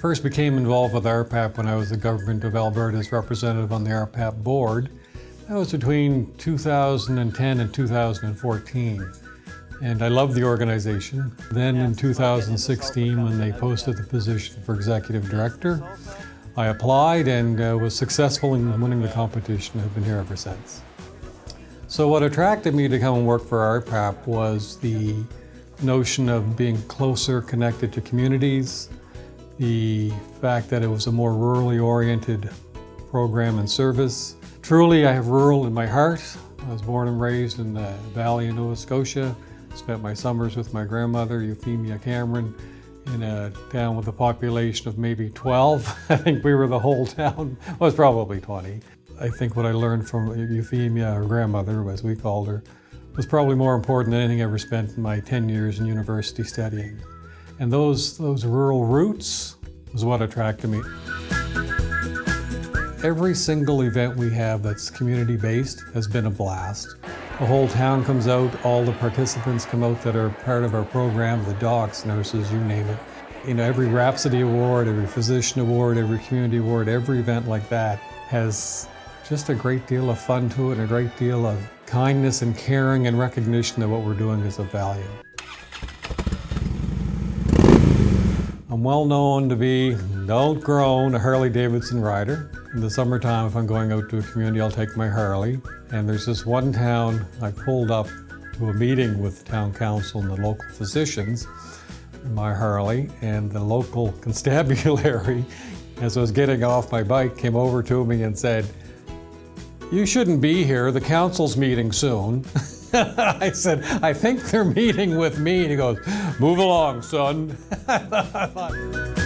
first became involved with RPAP when I was the Government of Alberta's representative on the RPAP board. That was between 2010 and 2014. And I loved the organization. Then in 2016, when they posted the position for executive director, I applied and uh, was successful in winning the competition. I've been here ever since. So what attracted me to come and work for RPAP was the notion of being closer connected to communities, the fact that it was a more rurally oriented program and service. Truly, I have rural in my heart. I was born and raised in the Valley of Nova Scotia. Spent my summers with my grandmother, Euphemia Cameron, in a town with a population of maybe 12. I think we were the whole town, It was probably 20. I think what I learned from Euphemia, or grandmother, as we called her, was probably more important than anything I ever spent in my 10 years in university studying. And those, those rural roots was what attracted me. Every single event we have that's community-based has been a blast. The whole town comes out, all the participants come out that are part of our program, the docs, nurses, you name it. You know, every Rhapsody Award, every Physician Award, every Community Award, every event like that has just a great deal of fun to it and a great deal of kindness and caring and recognition that what we're doing is of value. I'm well known to be, don't groan, a Harley-Davidson rider. In the summertime, if I'm going out to a community, I'll take my Harley. And there's this one town I pulled up to a meeting with the town council and the local physicians in my Harley, and the local constabulary, as I was getting off my bike, came over to me and said, you shouldn't be here, the council's meeting soon. I said, I think they're meeting with me. And he goes, move along, son.